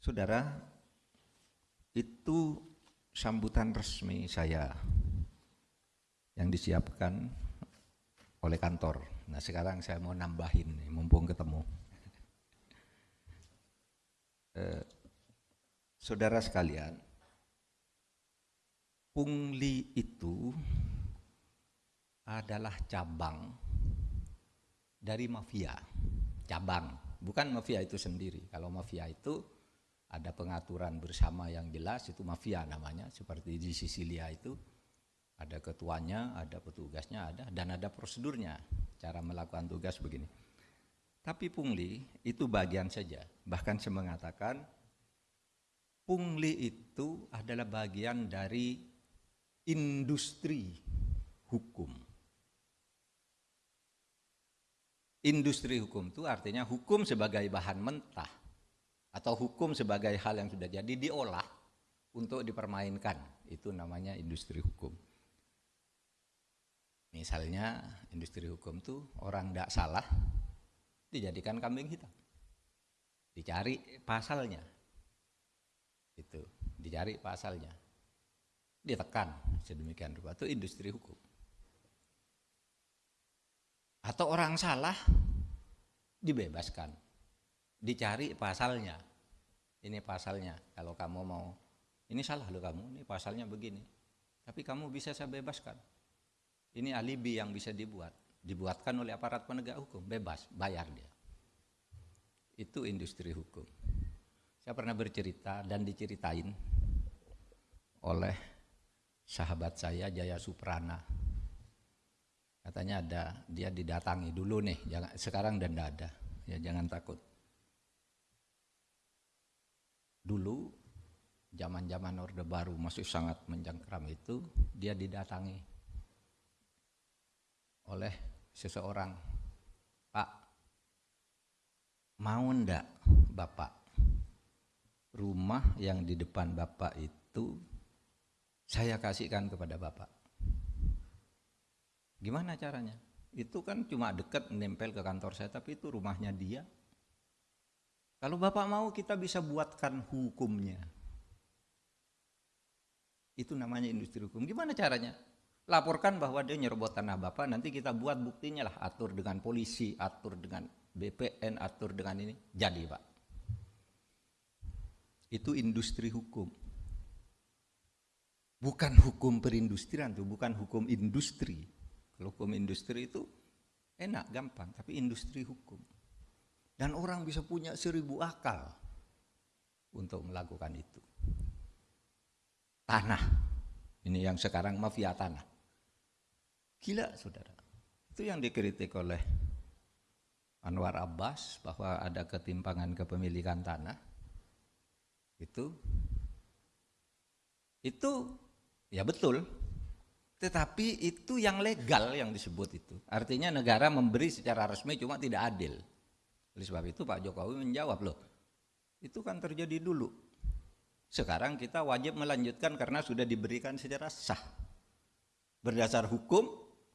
Saudara, itu sambutan resmi saya yang disiapkan oleh kantor. Nah sekarang saya mau nambahin, mumpung ketemu. Eh, saudara sekalian, pungli itu adalah cabang dari mafia, cabang, bukan mafia itu sendiri. Kalau mafia itu ada pengaturan bersama yang jelas itu mafia namanya seperti di Sisilia itu ada ketuanya, ada petugasnya, ada dan ada prosedurnya cara melakukan tugas begini. Tapi pungli itu bagian saja. Bahkan saya mengatakan pungli itu adalah bagian dari industri hukum. Industri hukum itu artinya hukum sebagai bahan mentah atau hukum sebagai hal yang sudah jadi diolah untuk dipermainkan. Itu namanya industri hukum. Misalnya industri hukum itu orang tidak salah dijadikan kambing hitam. Dicari pasalnya. Itu, dicari pasalnya. Ditekan sedemikian rupa itu industri hukum. Atau orang salah dibebaskan dicari pasalnya. Ini pasalnya. Kalau kamu mau, ini salah loh kamu, ini pasalnya begini. Tapi kamu bisa saya bebaskan. Ini alibi yang bisa dibuat. Dibuatkan oleh aparat penegak hukum, bebas, bayar dia. Itu industri hukum. Saya pernah bercerita dan diceritain oleh sahabat saya Jaya Suprana. Katanya ada dia didatangi dulu nih, jangan sekarang dan tidak ada. Ya jangan takut dulu zaman-zaman Orde Baru masih sangat menjangkram itu dia didatangi oleh seseorang. Pak mau ndak Bapak? Rumah yang di depan Bapak itu saya kasihkan kepada Bapak. Gimana caranya? Itu kan cuma dekat nempel ke kantor saya tapi itu rumahnya dia kalau Bapak mau kita bisa buatkan hukumnya. Itu namanya industri hukum. Gimana caranya? Laporkan bahwa dia nyerobot tanah Bapak, nanti kita buat buktinya lah. Atur dengan polisi, atur dengan BPN, atur dengan ini. Jadi Pak. Itu industri hukum. Bukan hukum perindustrian tuh, bukan hukum industri. Kalau hukum industri itu enak, gampang, tapi industri hukum. Dan orang bisa punya seribu akal untuk melakukan itu. Tanah, ini yang sekarang mafia tanah. Gila saudara. Itu yang dikritik oleh Anwar Abbas bahwa ada ketimpangan kepemilikan tanah. Itu itu ya betul. Tetapi itu yang legal yang disebut itu. Artinya negara memberi secara resmi cuma tidak adil. Oleh sebab itu Pak Jokowi menjawab loh, itu kan terjadi dulu. Sekarang kita wajib melanjutkan karena sudah diberikan secara sah. Berdasar hukum,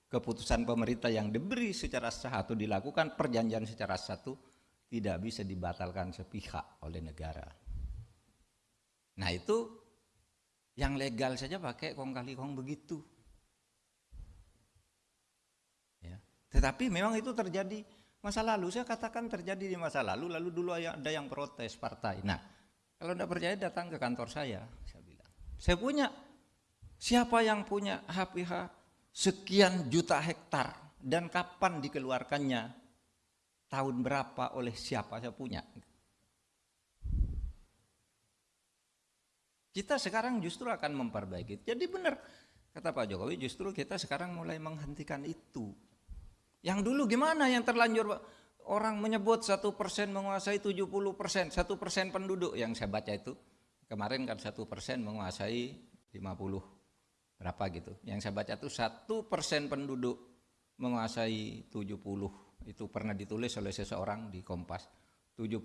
keputusan pemerintah yang diberi secara sah atau dilakukan perjanjian secara satu tidak bisa dibatalkan sepihak oleh negara. Nah itu yang legal saja pakai kong kali kong begitu. Ya. Tetapi memang itu terjadi masa lalu. Saya katakan terjadi di masa lalu, lalu dulu ada yang protes partai. Nah, kalau tidak percaya datang ke kantor saya, saya bilang. Saya punya, siapa yang punya HPH sekian juta hektar dan kapan dikeluarkannya, tahun berapa oleh siapa saya punya. Kita sekarang justru akan memperbaiki. Jadi benar, kata Pak Jokowi justru kita sekarang mulai menghentikan itu. Yang dulu gimana yang terlanjur orang menyebut satu persen menguasai 70 persen, satu persen penduduk yang saya baca itu kemarin kan satu persen menguasai 50 berapa gitu. Yang saya baca itu satu persen penduduk menguasai 70 itu pernah ditulis oleh seseorang di Kompas 70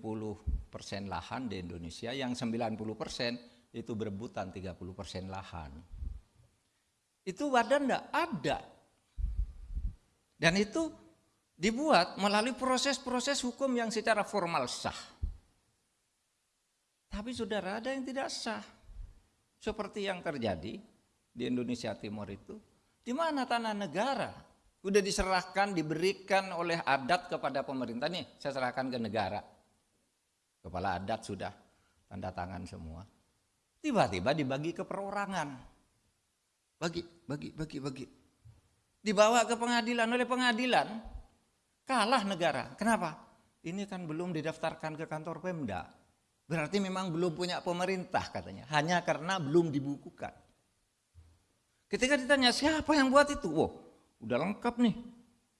persen lahan di Indonesia yang 90 persen itu berebutan 30 persen lahan. Itu badan enggak ada dan itu dibuat melalui proses-proses hukum yang secara formal sah. Tapi saudara ada yang tidak sah. Seperti yang terjadi di Indonesia Timur itu. Di mana tanah negara sudah diserahkan, diberikan oleh adat kepada pemerintah. Nih saya serahkan ke negara. Kepala adat sudah tanda tangan semua. Tiba-tiba dibagi ke perorangan. Bagi, bagi, bagi, bagi. Dibawa ke pengadilan oleh pengadilan. Kalah negara. Kenapa? Ini kan belum didaftarkan ke kantor Pemda. Berarti memang belum punya pemerintah katanya. Hanya karena belum dibukukan. Ketika ditanya siapa yang buat itu? Wow, udah lengkap nih.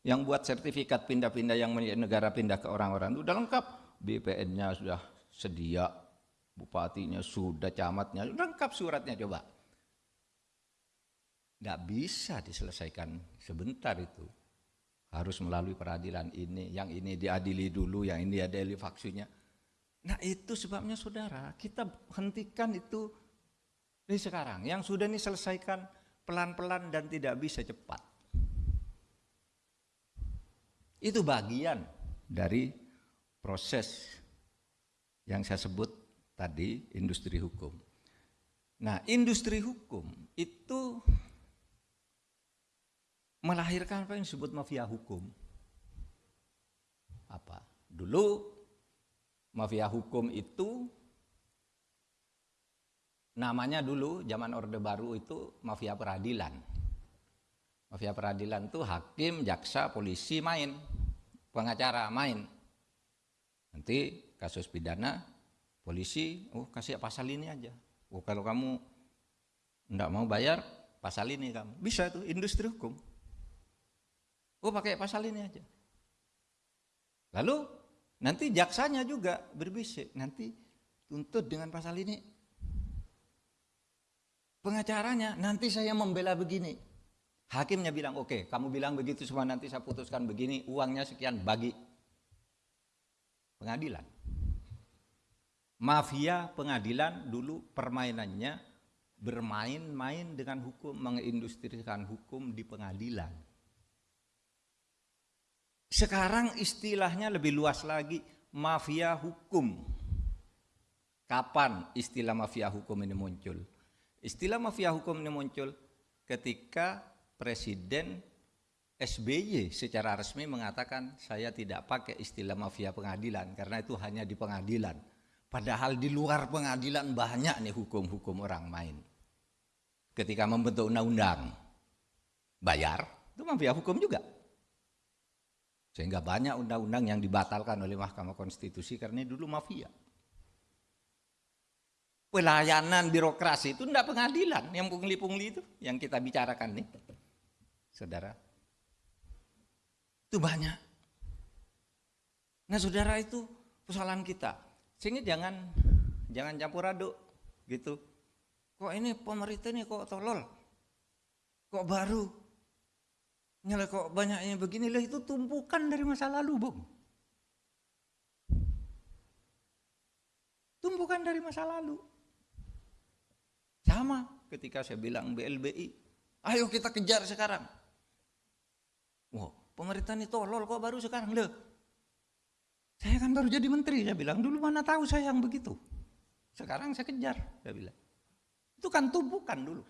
Yang buat sertifikat pindah-pindah yang negara pindah ke orang-orang udah lengkap. BPN-nya sudah sedia, bupatinya sudah, camatnya sudah lengkap suratnya coba. Nggak bisa diselesaikan sebentar itu. Harus melalui peradilan ini, yang ini diadili dulu, yang ini diadili vaksinnya. Nah itu sebabnya saudara, kita hentikan itu dari sekarang. Yang sudah ini selesaikan pelan-pelan dan tidak bisa cepat. Itu bagian dari proses yang saya sebut tadi industri hukum. Nah, industri hukum itu melahirkan apa yang disebut mafia hukum. Apa? Dulu mafia hukum itu namanya dulu zaman Orde Baru itu mafia peradilan. Mafia peradilan itu hakim, jaksa, polisi main, pengacara main. Nanti kasus pidana, polisi, oh kasih pasal ini aja. Oh kalau kamu enggak mau bayar, pasal ini kamu. Bisa itu industri hukum. Oh pakai pasal ini aja. Lalu nanti jaksanya juga berbisik, nanti tuntut dengan pasal ini. Pengacaranya nanti saya membela begini. Hakimnya bilang oke, okay, kamu bilang begitu semua nanti saya putuskan begini, uangnya sekian bagi pengadilan. Mafia pengadilan dulu permainannya bermain-main dengan hukum, mengindustrikan hukum di pengadilan. Sekarang istilahnya lebih luas lagi, mafia hukum. Kapan istilah mafia hukum ini muncul? Istilah mafia hukum ini muncul ketika Presiden SBY secara resmi mengatakan saya tidak pakai istilah mafia pengadilan karena itu hanya di pengadilan. Padahal di luar pengadilan banyak nih hukum-hukum orang main. Ketika membentuk undang-undang, bayar, itu mafia hukum juga. Sehingga banyak undang-undang yang dibatalkan oleh Mahkamah Konstitusi karena dulu mafia. Pelayanan birokrasi itu tidak pengadilan, yang pungli-pungli itu yang kita bicarakan nih. Saudara. Itu banyak. Nah saudara itu persoalan kita. Sehingga jangan jangan campur aduk gitu. Kok ini pemerintah ini kok tolol? Kok baru? Nyala kok banyaknya begini lah itu tumpukan dari masa lalu, Bung. Tumpukan dari masa lalu. Sama ketika saya bilang BLBI, ayo kita kejar sekarang. Wow, pemerintah ini tolol kok baru sekarang loh. Saya kan baru jadi menteri, saya bilang dulu mana tahu saya yang begitu. Sekarang saya kejar, saya bilang. Itu kan tumpukan dulu.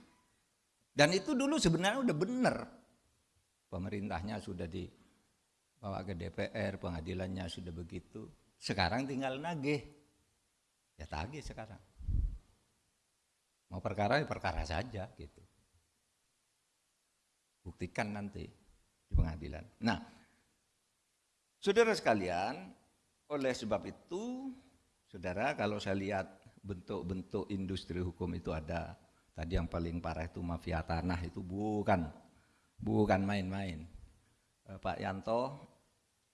Dan itu dulu sebenarnya udah benar pemerintahnya sudah dibawa ke DPR, pengadilannya sudah begitu. Sekarang tinggal nagih. Ya tagih sekarang. Mau perkara ya perkara saja gitu. Buktikan nanti di pengadilan. Nah, saudara sekalian, oleh sebab itu, saudara kalau saya lihat bentuk-bentuk industri hukum itu ada tadi yang paling parah itu mafia tanah itu bukan bukan main-main. Uh, Pak Yanto,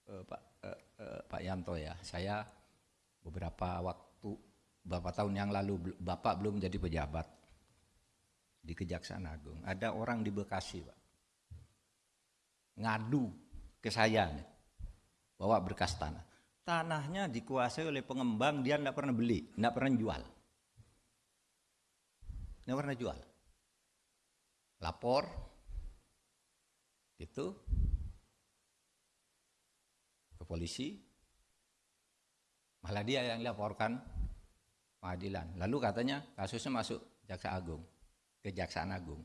uh, Pak uh, uh, Pak Yanto ya, saya beberapa waktu beberapa tahun yang lalu Bapak belum jadi pejabat di Kejaksaan Agung. Ada orang di Bekasi, Pak. Ngadu ke saya nih, bawa berkas tanah. Tanahnya dikuasai oleh pengembang, dia tidak pernah beli, tidak pernah jual. Tidak pernah jual. Lapor, itu ke polisi malah dia yang laporkan pengadilan. Lalu katanya kasusnya masuk Jaksa Agung, Kejaksaan Agung.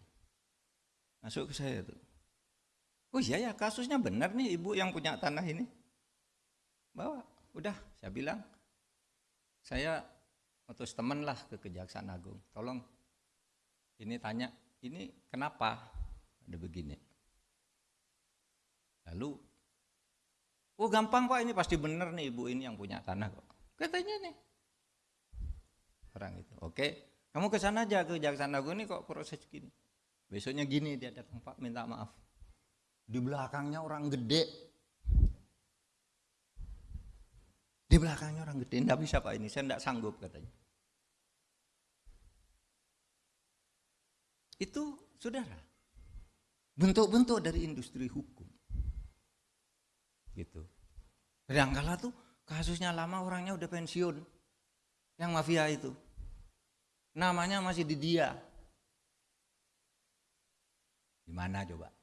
Masuk ke saya tuh. Oh iya ya kasusnya benar nih ibu yang punya tanah ini. Bawa, udah saya bilang. Saya utus teman lah ke Kejaksaan Agung. Tolong ini tanya, ini kenapa ada begini? Lalu, oh gampang pak ini pasti benar nih ibu ini yang punya tanah kok. Katanya nih. Orang itu, oke kamu ke sana aja ke Kejaksaan Agung ini kok proses gini. Besoknya gini dia datang pak minta maaf. Di belakangnya orang gede. Di belakangnya orang gede, enggak bisa Pak ini, saya enggak sanggup katanya. Itu saudara, bentuk-bentuk dari industri hukum. Gitu. Kadangkala tuh kasusnya lama orangnya udah pensiun. Yang mafia itu. Namanya masih di dia. Gimana coba?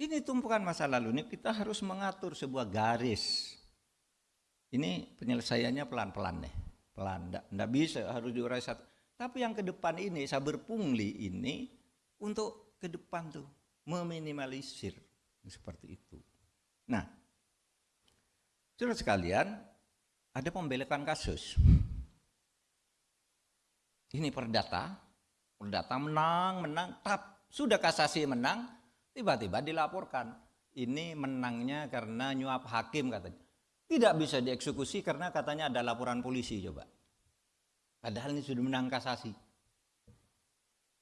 Ini tumpukan masa lalu ini kita harus mengatur sebuah garis. Ini penyelesaiannya pelan-pelan nih, pelan, enggak, bisa harus diurai satu. Tapi yang ke depan ini sabar pungli ini untuk ke depan tuh meminimalisir seperti itu. Nah, sudah sekalian ada pembelekan kasus. Ini perdata, perdata menang, menang, tap sudah kasasi menang, Tiba-tiba dilaporkan, ini menangnya karena nyuap hakim katanya. Tidak bisa dieksekusi karena katanya ada laporan polisi coba. Padahal ini sudah menang kasasi.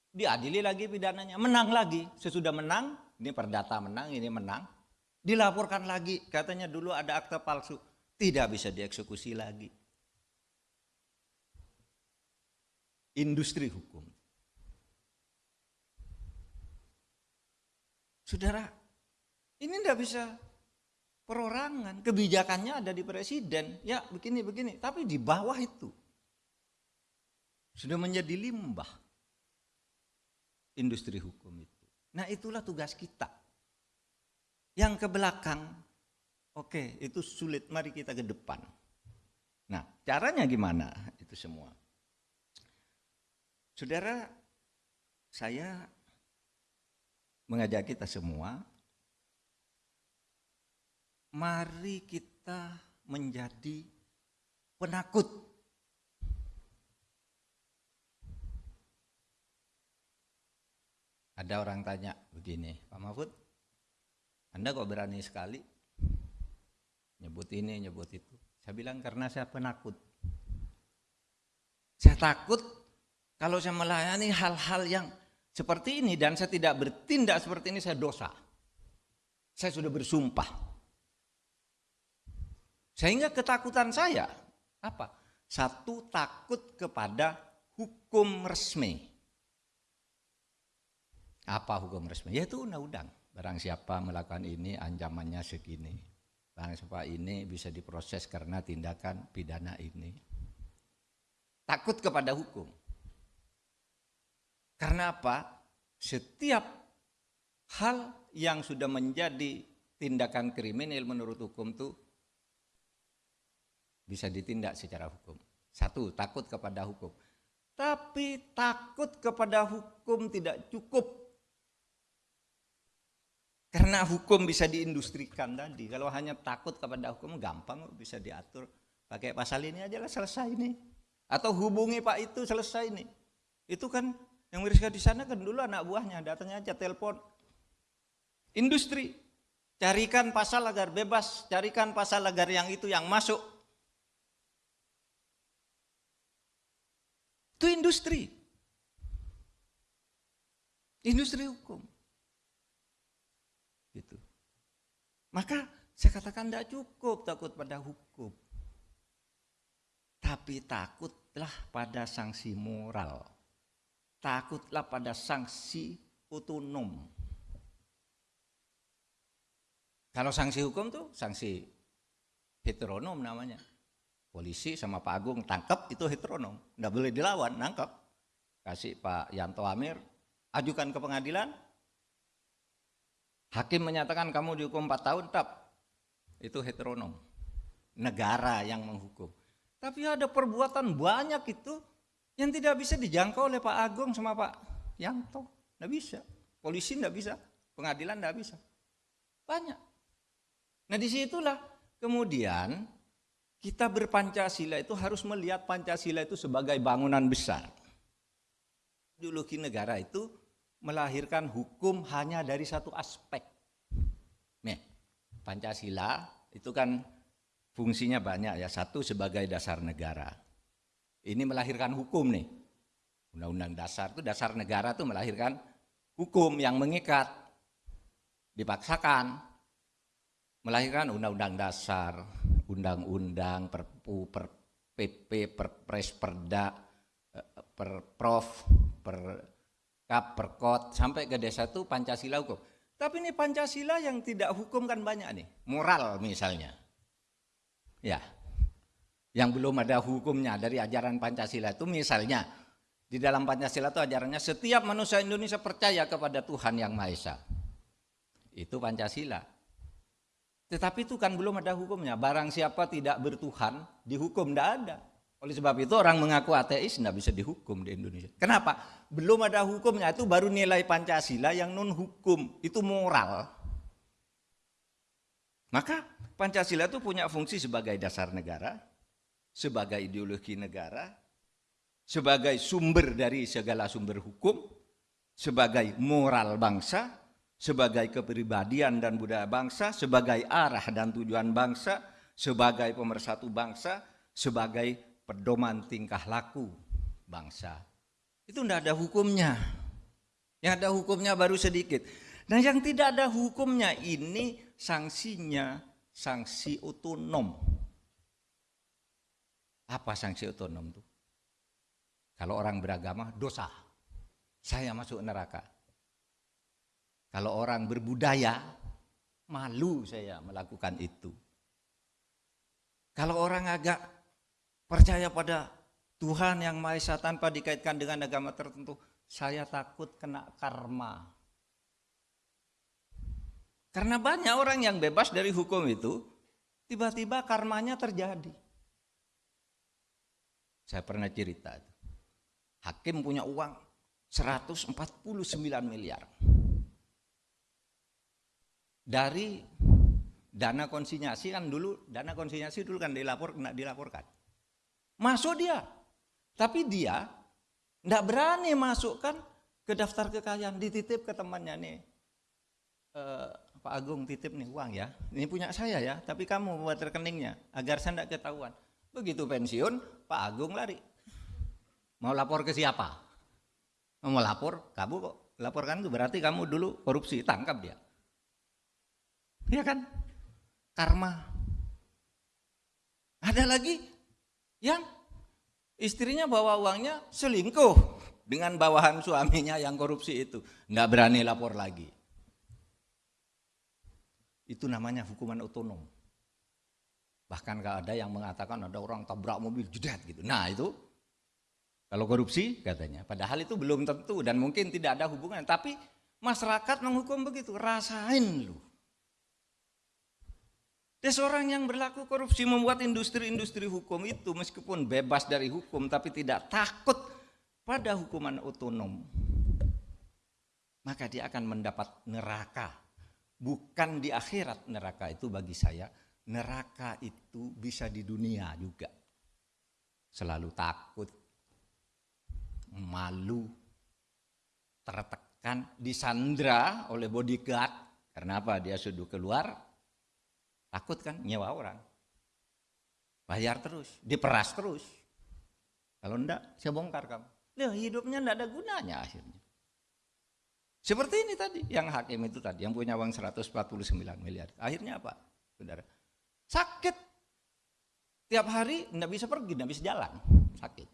Diadili lagi pidananya, menang lagi. Sesudah menang, ini perdata menang, ini menang. Dilaporkan lagi, katanya dulu ada akte palsu. Tidak bisa dieksekusi lagi. Industri hukum. Saudara, ini tidak bisa perorangan. Kebijakannya ada di presiden. Ya begini, begini. Tapi di bawah itu. Sudah menjadi limbah. Industri hukum itu. Nah itulah tugas kita. Yang ke belakang, oke itu sulit. Mari kita ke depan. Nah caranya gimana itu semua. Saudara, saya mengajak kita semua, mari kita menjadi penakut. Ada orang tanya begini, Pak Mahfud, Anda kok berani sekali nyebut ini, nyebut itu. Saya bilang karena saya penakut. Saya takut kalau saya melayani hal-hal yang seperti ini dan saya tidak bertindak seperti ini saya dosa. Saya sudah bersumpah. Sehingga ketakutan saya apa? Satu takut kepada hukum resmi. Apa hukum resmi? Yaitu undang-undang. Barang siapa melakukan ini ancamannya segini. Barang siapa ini bisa diproses karena tindakan pidana ini. Takut kepada hukum. Karena apa? Setiap hal yang sudah menjadi tindakan kriminal menurut hukum itu bisa ditindak secara hukum. Satu, takut kepada hukum. Tapi takut kepada hukum tidak cukup. Karena hukum bisa diindustrikan tadi. Kalau hanya takut kepada hukum gampang bisa diatur. Pakai pasal ini aja lah selesai ini. Atau hubungi Pak itu selesai ini. Itu kan yang Miriska di sana kan dulu anak buahnya, datangnya aja telepon. Industri, carikan pasal agar bebas, carikan pasal agar yang itu yang masuk. Itu industri. Industri hukum. Gitu. Maka saya katakan tidak cukup takut pada hukum. Tapi takutlah pada sanksi moral takutlah pada sanksi otonom. Kalau sanksi hukum tuh sanksi heteronom namanya. Polisi sama Pak Agung tangkap itu heteronom, nggak boleh dilawan, nangkap. Kasih Pak Yanto Amir, ajukan ke pengadilan. Hakim menyatakan kamu dihukum 4 tahun, tap. Itu heteronom. Negara yang menghukum. Tapi ada perbuatan banyak itu yang tidak bisa dijangkau oleh Pak Agung sama Pak Yanto. Tidak bisa. Polisi tidak bisa. Pengadilan tidak bisa. Banyak. Nah di situlah kemudian kita berpancasila itu harus melihat Pancasila itu sebagai bangunan besar. Ideologi negara itu melahirkan hukum hanya dari satu aspek. Nih, Pancasila itu kan fungsinya banyak ya. Satu sebagai dasar negara. Ini melahirkan hukum nih. Undang-undang dasar itu dasar negara itu melahirkan hukum yang mengikat. Dipaksakan. Melahirkan undang-undang dasar, undang-undang, perpu, per PP, perpres, perda, eh, perprov, per kap, perkot, sampai ke desa itu Pancasila hukum. Tapi ini Pancasila yang tidak hukum kan banyak nih. Moral misalnya. Ya, yang belum ada hukumnya dari ajaran Pancasila itu misalnya di dalam Pancasila itu ajarannya setiap manusia Indonesia percaya kepada Tuhan yang Maha Esa. Itu Pancasila. Tetapi itu kan belum ada hukumnya. Barang siapa tidak bertuhan, dihukum tidak ada. Oleh sebab itu orang mengaku ateis tidak bisa dihukum di Indonesia. Kenapa? Belum ada hukumnya, itu baru nilai Pancasila yang non hukum, itu moral. Maka Pancasila itu punya fungsi sebagai dasar negara, sebagai ideologi negara, sebagai sumber dari segala sumber hukum, sebagai moral bangsa, sebagai kepribadian dan budaya bangsa, sebagai arah dan tujuan bangsa, sebagai pemersatu bangsa, sebagai pedoman tingkah laku bangsa. Itu tidak ada hukumnya. Yang ada hukumnya baru sedikit. Nah yang tidak ada hukumnya ini sanksinya sanksi otonom. Apa sanksi otonom itu? Kalau orang beragama dosa, saya masuk neraka. Kalau orang berbudaya, malu saya melakukan itu. Kalau orang agak percaya pada Tuhan yang Maha Esa tanpa dikaitkan dengan agama tertentu, saya takut kena karma. Karena banyak orang yang bebas dari hukum itu, tiba-tiba karmanya terjadi. Saya pernah cerita, hakim punya uang 149 miliar. Dari dana konsinyasi kan dulu, dana konsinyasi dulu kan dilapor, dilaporkan. Masuk dia, tapi dia tidak berani masukkan ke daftar kekayaan, dititip ke temannya nih. Eh, Pak Agung titip nih uang ya, ini punya saya ya, tapi kamu buat rekeningnya agar saya tidak ketahuan. Begitu pensiun, Pak Agung lari. Mau lapor ke siapa? Mau lapor, kamu kok laporkan itu berarti kamu dulu korupsi, tangkap dia. Iya kan? Karma. Ada lagi yang istrinya bawa uangnya selingkuh dengan bawahan suaminya yang korupsi itu. Nggak berani lapor lagi. Itu namanya hukuman otonom. Bahkan gak ada yang mengatakan ada orang tabrak mobil jedat gitu. Nah itu kalau korupsi katanya. Padahal itu belum tentu dan mungkin tidak ada hubungan. Tapi masyarakat menghukum begitu. Rasain lu. Dan seorang yang berlaku korupsi membuat industri-industri hukum itu meskipun bebas dari hukum tapi tidak takut pada hukuman otonom. Maka dia akan mendapat neraka. Bukan di akhirat neraka itu bagi saya neraka itu bisa di dunia juga. Selalu takut malu tertekan disandra oleh bodyguard. Karena apa? Dia sudah keluar takut kan nyewa orang bayar terus diperas terus kalau enggak saya bongkar kamu Loh, hidupnya enggak ada gunanya akhirnya seperti ini tadi, yang hakim itu tadi, yang punya uang 149 miliar. Akhirnya apa, saudara? Sakit. Tiap hari tidak bisa pergi, tidak bisa jalan. Sakit.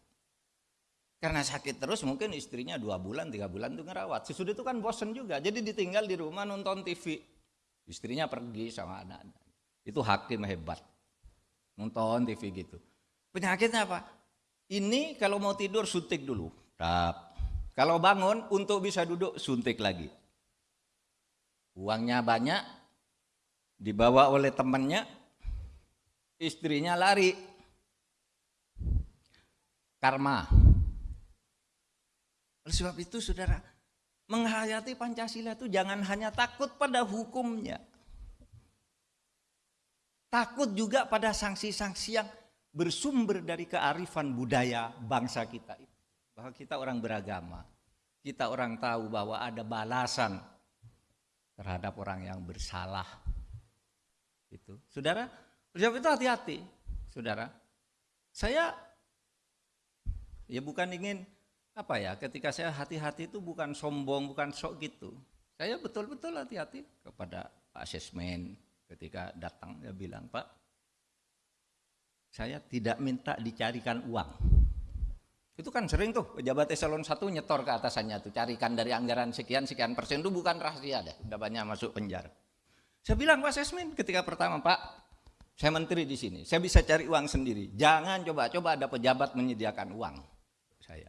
Karena sakit terus mungkin istrinya dua bulan, tiga bulan itu ngerawat. Sesudah itu kan bosen juga, jadi ditinggal di rumah nonton TV. Istrinya pergi sama anak-anak. Itu hakim hebat. Nonton TV gitu. Penyakitnya apa? Ini kalau mau tidur suntik dulu. Tap, kalau bangun untuk bisa duduk suntik lagi. Uangnya banyak, dibawa oleh temannya, istrinya lari. karma. Oleh sebab itu saudara, menghayati Pancasila itu jangan hanya takut pada hukumnya. Takut juga pada sanksi-sanksi yang bersumber dari kearifan budaya bangsa kita. Bahwa kita orang beragama. Kita orang tahu bahwa ada balasan terhadap orang yang bersalah. Itu. Saudara, sebab itu hati-hati. Saudara, saya ya bukan ingin apa ya, ketika saya hati-hati itu bukan sombong, bukan sok gitu. Saya betul-betul hati-hati kepada asesmen ketika datang dia bilang, "Pak, saya tidak minta dicarikan uang." Itu kan sering tuh pejabat eselon satu nyetor ke atasannya tuh, carikan dari anggaran sekian sekian persen itu bukan rahasia deh, udah banyak masuk penjara. Saya bilang Pak Sesmin ketika pertama, Pak, saya menteri di sini, saya bisa cari uang sendiri. Jangan coba-coba ada pejabat menyediakan uang saya.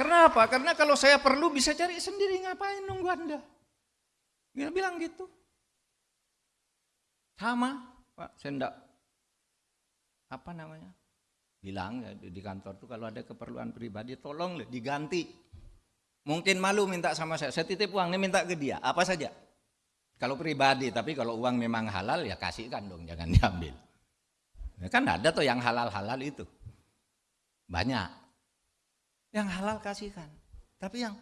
Karena apa? Karena kalau saya perlu bisa cari sendiri, ngapain nunggu Anda? Dia bilang gitu. Sama, Pak, saya enggak apa namanya? Bilang ya di kantor tuh kalau ada keperluan pribadi tolong diganti Mungkin malu minta sama saya, saya titip uang ini minta ke dia, apa saja. Kalau pribadi, tapi kalau uang memang halal ya kasihkan dong, jangan diambil. Ya kan ada tuh yang halal-halal itu. Banyak. Yang halal kasihkan. Tapi yang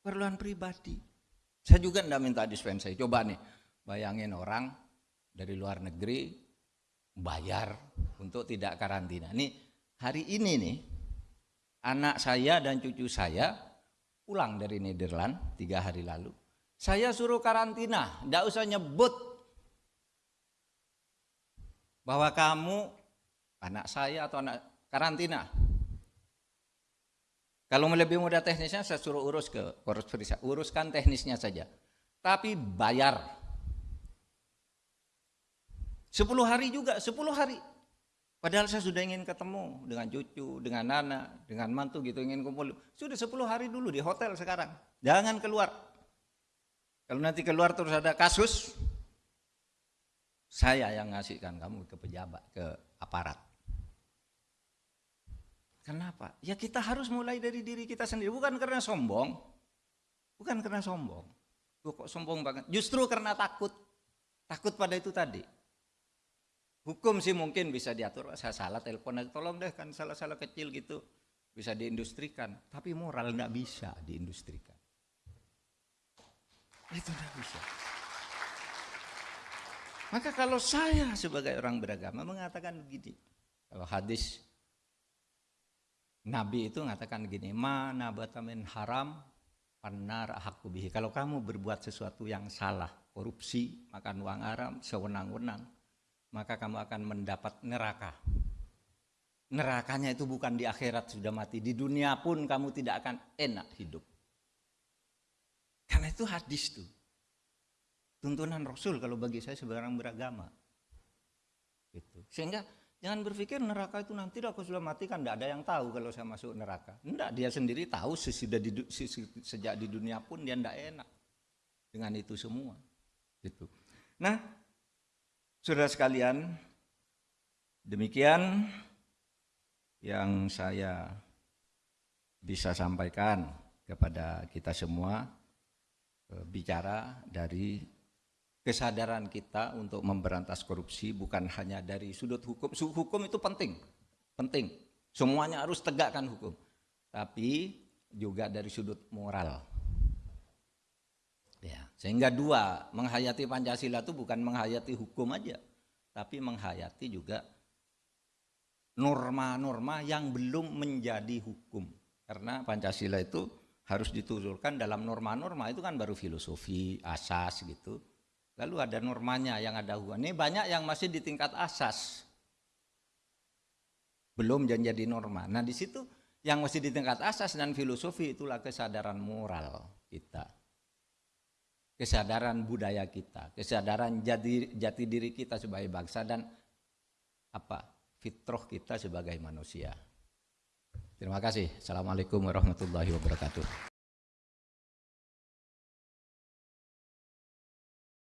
perluan pribadi. Saya juga tidak minta dispensasi. Coba nih, bayangin orang dari luar negeri bayar untuk tidak karantina. Nih, hari ini nih, anak saya dan cucu saya pulang dari Nederland tiga hari lalu. Saya suruh karantina, tidak usah nyebut bahwa kamu anak saya atau anak karantina. Kalau lebih mudah teknisnya saya suruh urus ke korus perisa, uruskan teknisnya saja. Tapi bayar. Sepuluh hari juga, sepuluh hari. Padahal saya sudah ingin ketemu dengan cucu, dengan anak, dengan mantu gitu, ingin kumpul. Sudah 10 hari dulu di hotel sekarang. Jangan keluar. Kalau nanti keluar terus ada kasus, saya yang ngasihkan kamu ke pejabat, ke aparat. Kenapa? Ya kita harus mulai dari diri kita sendiri, bukan karena sombong. Bukan karena sombong. kok sombong banget. Justru karena takut. Takut pada itu tadi. Hukum sih mungkin bisa diatur, saya salah telepon tolong deh kan salah-salah kecil gitu bisa diindustrikan, tapi moral nggak bisa diindustrikan. Itu nggak bisa. Maka kalau saya sebagai orang beragama mengatakan begini, kalau hadis Nabi itu mengatakan begini, mana batamin haram panar hakubihi. Kalau kamu berbuat sesuatu yang salah, korupsi, makan uang haram, sewenang-wenang, maka kamu akan mendapat neraka. Nerakanya itu bukan di akhirat sudah mati, di dunia pun kamu tidak akan enak hidup. Karena itu hadis tuh. Tuntunan Rasul kalau bagi saya sebagai orang beragama. Gitu. Sehingga jangan berpikir neraka itu nanti aku sudah mati kan tidak ada yang tahu kalau saya masuk neraka. Tidak, dia sendiri tahu sesudah di, sejak di dunia pun dia tidak enak dengan itu semua. Gitu. Nah, Saudara sekalian, demikian yang saya bisa sampaikan kepada kita semua e, bicara dari kesadaran kita untuk memberantas korupsi bukan hanya dari sudut hukum. Hukum itu penting, penting. Semuanya harus tegakkan hukum. Tapi juga dari sudut moral. Ya, sehingga dua, menghayati Pancasila itu bukan menghayati hukum aja, tapi menghayati juga norma-norma yang belum menjadi hukum. Karena Pancasila itu harus dituturkan dalam norma-norma itu kan baru filosofi, asas gitu. Lalu ada normanya yang ada hukum. Ini banyak yang masih di tingkat asas. Belum jadi norma. Nah, di situ yang masih di tingkat asas dan filosofi itulah kesadaran moral kita kesadaran budaya kita, kesadaran jati, jati diri kita sebagai bangsa dan apa fitrah kita sebagai manusia. Terima kasih. Assalamualaikum warahmatullahi wabarakatuh.